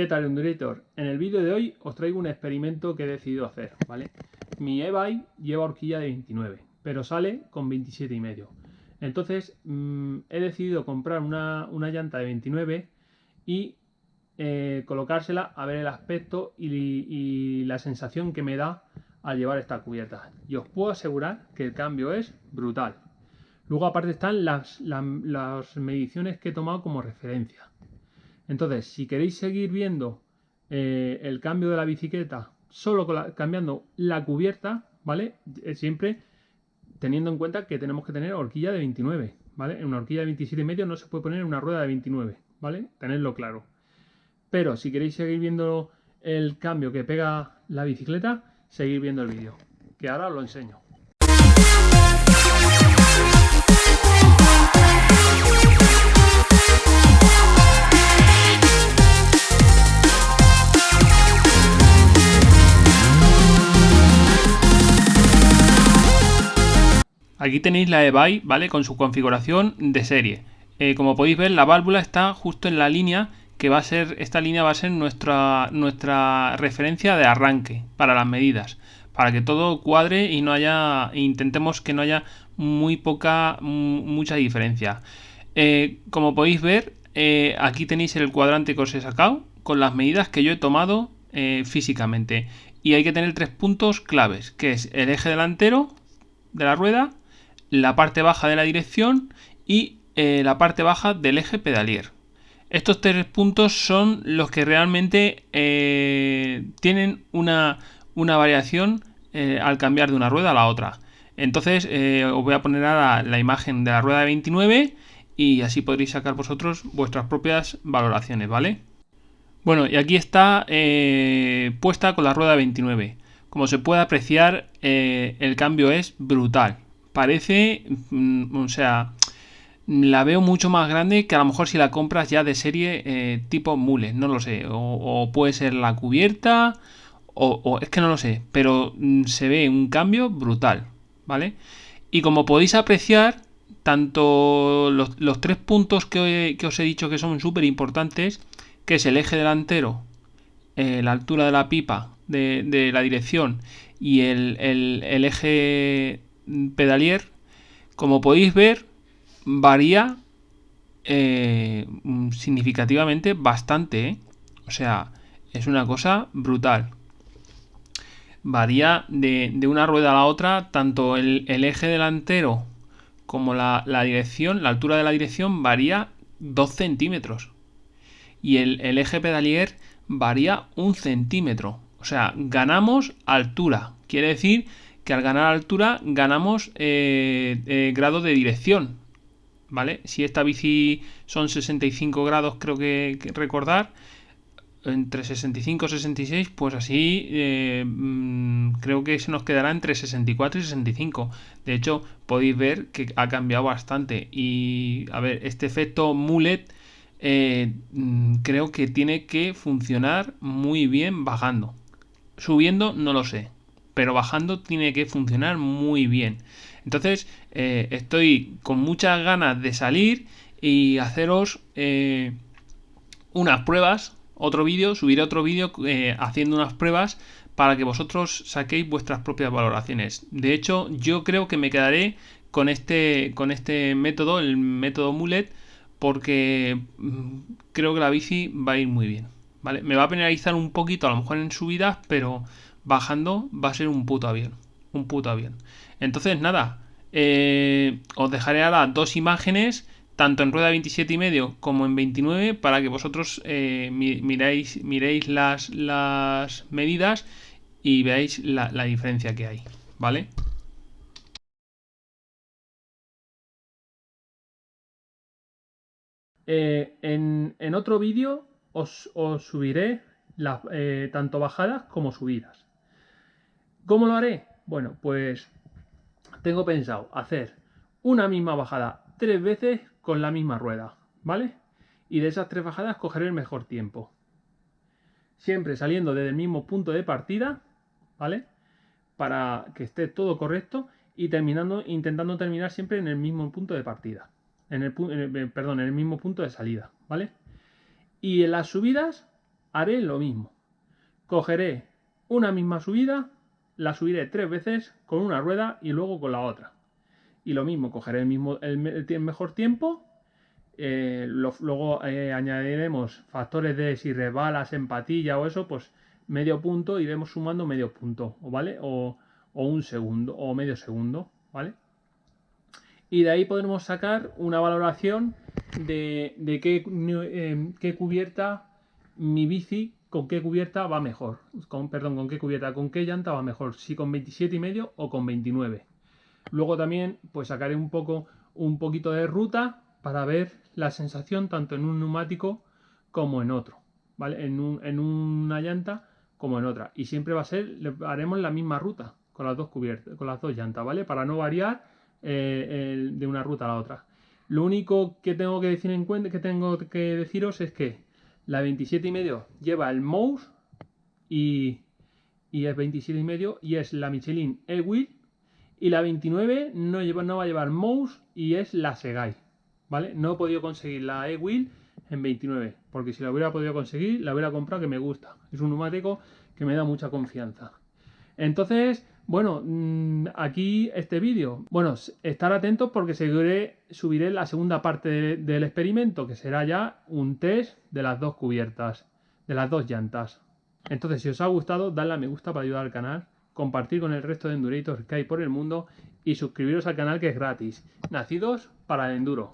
¿Qué tal, Undulator? En el vídeo de hoy os traigo un experimento que he decidido hacer, ¿vale? Mi e lleva horquilla de 29, pero sale con 27 y medio. Entonces mmm, he decidido comprar una, una, llanta de 29 y eh, colocársela a ver el aspecto y, y la sensación que me da al llevar esta cubierta. Y os puedo asegurar que el cambio es brutal. Luego aparte están las, las, mediciones que he tomado como referencia. Entonces, si queréis seguir viendo eh, el cambio de la bicicleta solo cambiando la cubierta, ¿vale? Eh, siempre teniendo en cuenta que tenemos que tener horquilla de 29, ¿vale? En una horquilla de 27,5 no se puede poner una rueda de 29, ¿vale? Tenedlo claro. Pero si queréis seguir viendo el cambio que pega la bicicleta, seguir viendo el vídeo, que ahora os lo enseño. Aquí tenéis la eBay, ¿vale? Con su configuración de serie. Eh, como podéis ver, la válvula está justo en la línea que va a ser, esta línea va a ser nuestra, nuestra referencia de arranque para las medidas. Para que todo cuadre y no haya, intentemos que no haya muy poca, mucha diferencia. Eh, como podéis ver, eh, aquí tenéis el cuadrante que os he sacado con las medidas que yo he tomado físicamente. Y hay que tener tres puntos claves, que es el eje delantero de la rueda, la parte baja de la dirección y eh, la parte baja del eje pedalier. Estos tres puntos son los que realmente eh, tienen una, variación eh, al cambiar de una rueda a la otra. Entonces os voy a poner ahora la imagen de la rueda de 29 y así podréis sacar vosotros vuestras propias valoraciones, ¿vale? Bueno, y aquí está puesta con la rueda 29. Como se puede apreciar, el cambio es brutal parece, mm, o sea, la veo mucho más grande que a lo mejor si la compras ya de serie eh, tipo mule, no lo sé, o, puede ser la cubierta, o, es que no lo sé, pero mm, se ve un cambio brutal, ¿vale? Y como podéis apreciar, tanto los, tres puntos que, os he dicho que son súper importantes, que es el eje delantero, eh, la altura de la pipa de, la dirección y el, el eje pedalier, como podéis ver, varía eh, significativamente bastante. ¿eh? O sea, es una cosa brutal. Varía de, una rueda a la otra, tanto el, eje delantero como la, dirección, la altura de la dirección varía 2 centímetros. Y el, el eje pedalier varía un centímetro. O sea, ganamos altura. Quiere decir al ganar altura ganamos eh, eh, grado de dirección. ¿Vale? Si esta bici son 65 grados, creo que, recordar, entre 65 y 66, pues así eh, mm, creo que se nos quedará entre 64 y 65. De hecho, podéis ver que ha cambiado bastante. Y a ver, este efecto mullet mm, creo que tiene que funcionar muy bien bajando. Subiendo, no lo sé pero bajando tiene que funcionar muy bien. Entonces eh, estoy con muchas ganas de salir y haceros eh, unas pruebas, otro vídeo, subiré otro vídeo eh, haciendo unas pruebas para que vosotros saquéis vuestras propias valoraciones. De hecho, yo creo que me quedaré con este, con este método, el método Mulet, porque mm, creo que la bici va a ir muy bien. ¿vale? Me va a penalizar un poquito, a lo mejor en subidas, pero bajando va a ser un puto avión. Un puto avión. Entonces, nada. Eh, os dejaré ahora dos imágenes, tanto en rueda 27 y medio como en 29, para que vosotros eh, miréis, miréis las, las, medidas y veáis la, diferencia que hay. ¿Vale? Eh, en, en, otro vídeo os, os, subiré tanto bajadas como subidas. ¿Cómo lo haré? Bueno, pues tengo pensado hacer una misma bajada tres veces con la misma rueda, ¿vale? Y de esas tres bajadas cogeré el mejor tiempo. Siempre saliendo desde el mismo punto de partida, ¿vale? Para que esté todo correcto y terminando, intentando terminar siempre en el mismo punto de partida. En el, perdón, en el mismo punto de salida, ¿vale? Y en las subidas haré lo mismo. Cogeré una misma subida, la subiré tres veces con una rueda y luego con la otra. Y lo mismo, cogeré el, mismo, el, mejor tiempo, eh, luego eh, añadiremos factores de si resbalas, empatilla o eso, pues medio punto, iremos sumando medio punto, ¿vale? O, o un segundo, o medio segundo, ¿vale? Y de ahí podremos sacar una valoración de, de qué, eh, qué cubierta mi bici con qué cubierta va mejor. Con, perdón, con qué cubierta, con qué llanta va mejor. Si con 27 y medio o con 29. Luego también pues sacaré un poco un poquito de ruta para ver la sensación tanto en un neumático como en otro. ¿Vale? En, una llanta como en otra. Y siempre va a ser, haremos la misma ruta con las dos cubiertas, con las dos llantas, ¿vale? Para no variar eh, de una ruta a la otra. Lo único que tengo que decir en cuenta, que tengo que deciros es que la 27 y medio lleva el mouse y, y es 27 y medio y es la Michelin E-Wheel. Y la 29 no, lleva, no va a llevar mouse y es la Segai. ¿Vale? No he podido conseguir la E-Wheel en 29. Porque si la hubiera podido conseguir, la hubiera comprado que me gusta. Es un neumático que me da mucha confianza. Entonces, bueno, mm, aquí este vídeo. Bueno, estar atentos porque seguiré, subiré la segunda parte del experimento, que será ya un test de las dos cubiertas, de las dos llantas. Entonces, si os ha gustado, dadle a me gusta para ayudar al canal, compartir con el resto de Endurators que hay por el mundo y suscribiros al canal que es gratis. Nacidos para el enduro.